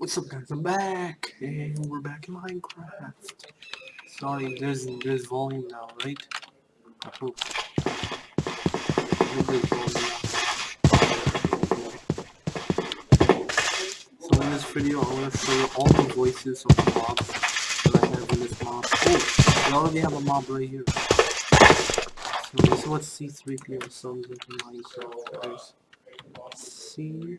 What's up guys, I'm back, and we're back in Minecraft. Sorry, there's, there's volume now, right? I hope. So in this video, I want to show you all the voices of the mobs that I have in this mob. Oh, we already have a mob right here. So this is what C3PO sounds like in Minecraft. There's C3...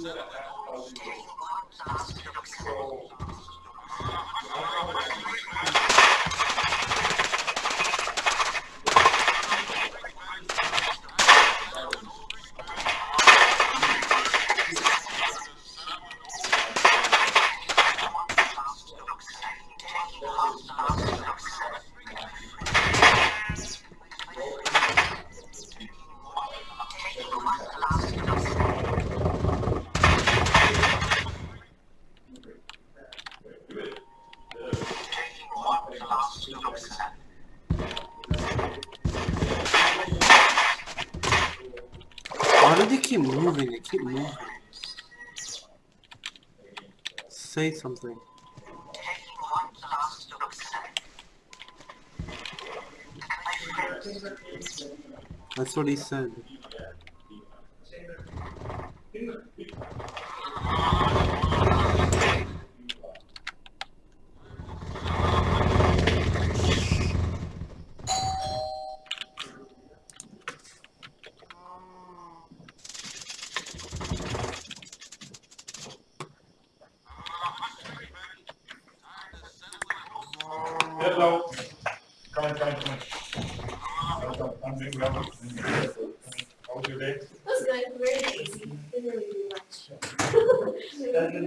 settle it. Why do they keep moving? They keep moving. Say something. That's what he said. Hello. Come in, come in, come in. Welcome. I'm doing well. How was your day? That's good, very easy, didn't really do much. Maybe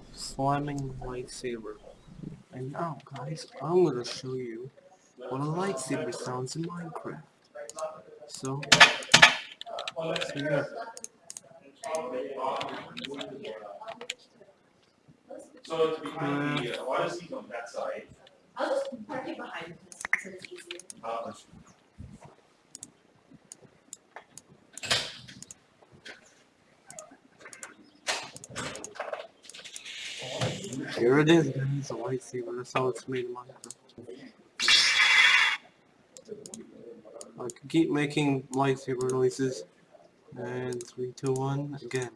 s- slamming lightsaber. And now, guys, I'm gonna show you what a lightsaber sounds in Minecraft. So, so yeah. So it's behind the, uh, why is he on that side? I'll just park it behind this, so it's easier. Here it is, guys, a lightsaber. That's how it's made in Minecraft. I can keep making lightsaber noises. And three, two, one, again.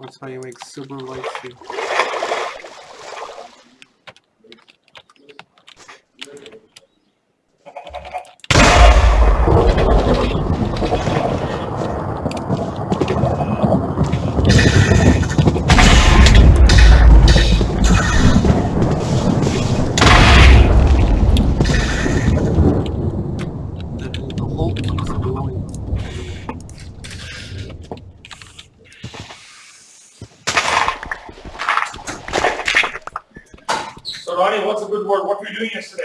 That's how you make super lightsaber. The hole keeps going. So Ronnie, what's a good word? What were you doing yesterday?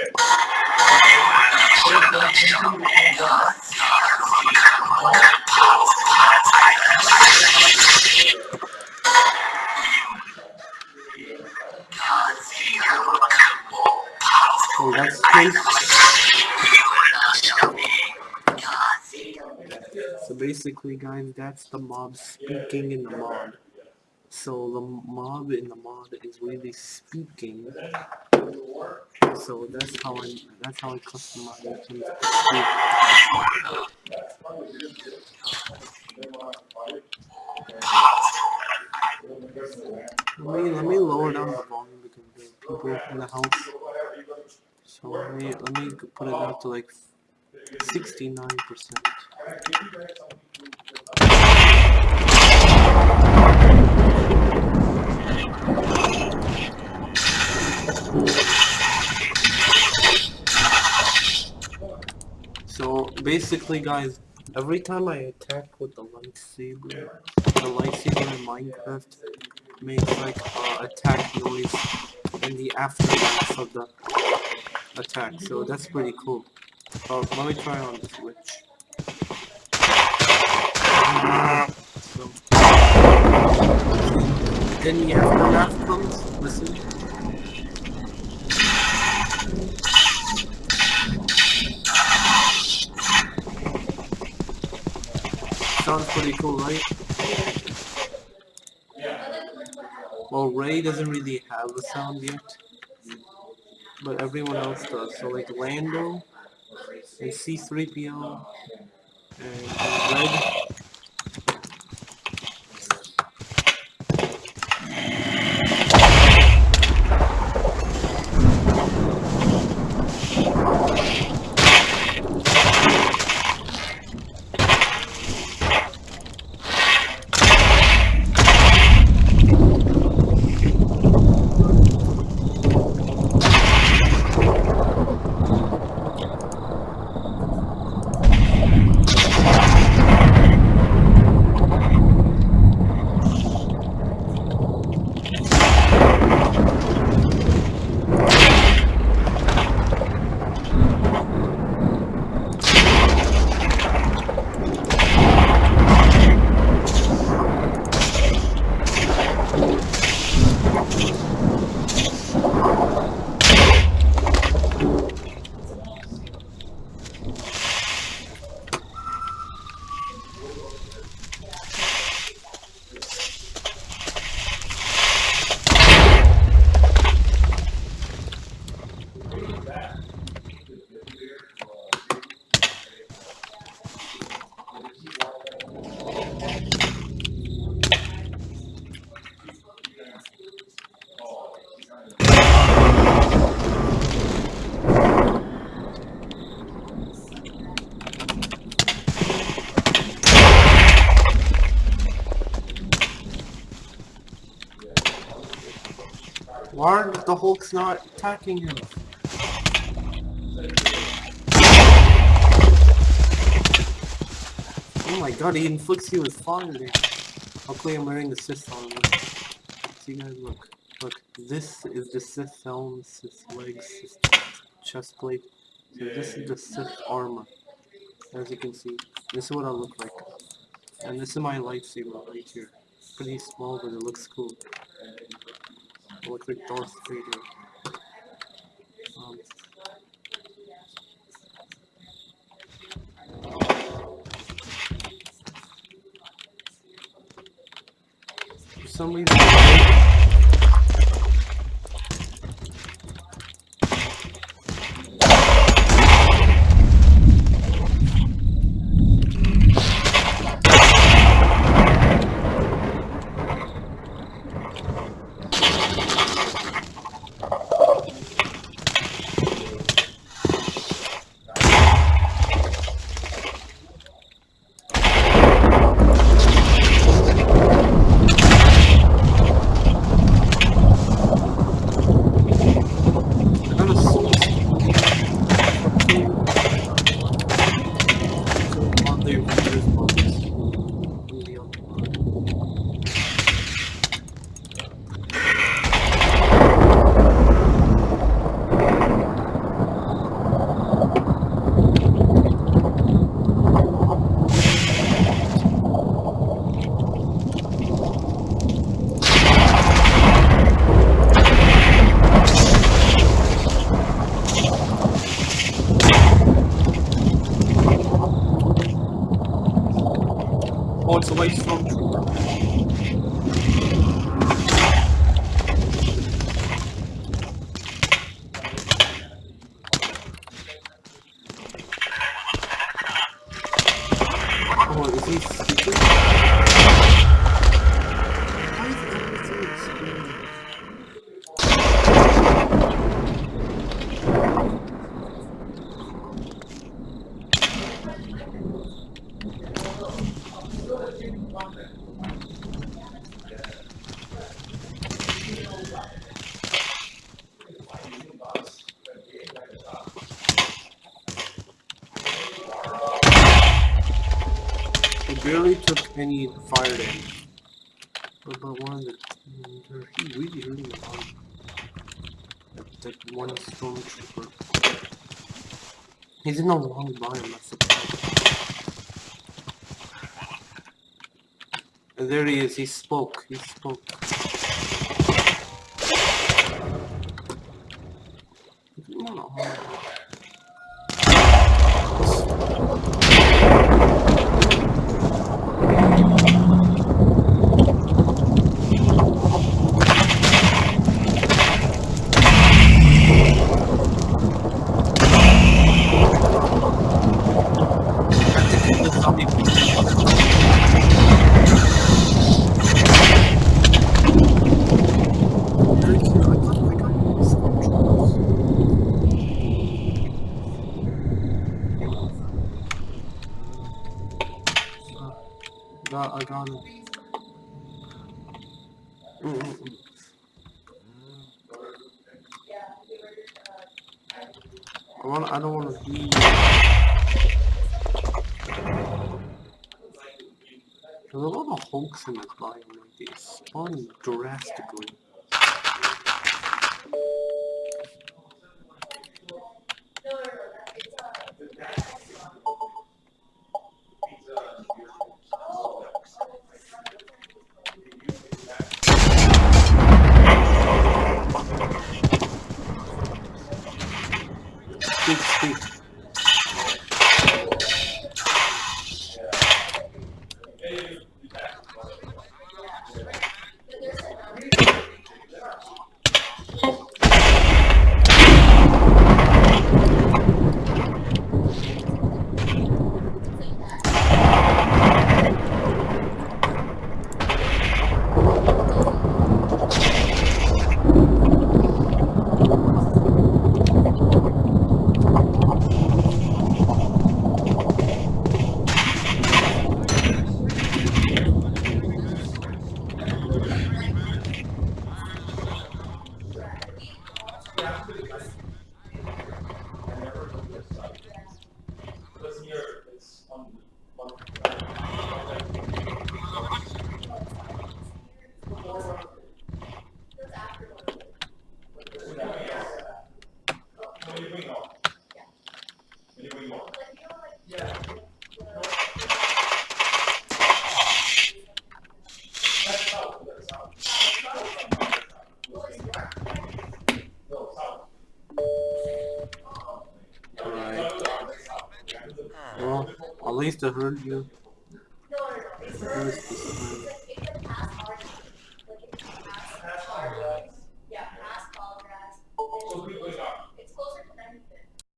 Oh, that's crazy. Basically, guys, that's the mob speaking in the mod. So the mob in the mod is really speaking. So that's how I that's how I customize. Let me let me lower down the volume because there are people in the house. So let me let me put it down to like sixty nine percent. So basically guys, every time I attack with the lightsaber, the lightsaber in Minecraft makes like uh, attack noise in the aftermath of the attack. So that's pretty cool. Uh, let me try on this witch. So, then you have the aftermath comes. Listen. Sounds pretty cool, right? Well, Rey doesn't really have a sound yet, but everyone else does. So like Lando and C-3PO and Red. Why are the Hulk's not attacking him? Oh my god, he inflicts you with fire damage. Luckily I'm wearing the Sith armor. So you guys look. Look, this is the Sith helm, Sith legs, Sith chest plate. So this is the Sith armor. As you can see. This is what I look like. And this is my lightsaber right here. Pretty small, but it looks cool. Look like Darth Vader. Um, for some reason, I got a soul stone. So on the Avengers books. Really on the Oh, it's a white stormtrooper. he stupid? Why is everything exploding? He barely took any fire damage. What about one of the he really hurt me hard. That, one stormtrooper. He's in a long line, that's the problem. There he is, he spoke, he spoke. Got, I want. I don't want to be. There's a lot of in this biome. Like they spawn drastically. Well, at least you.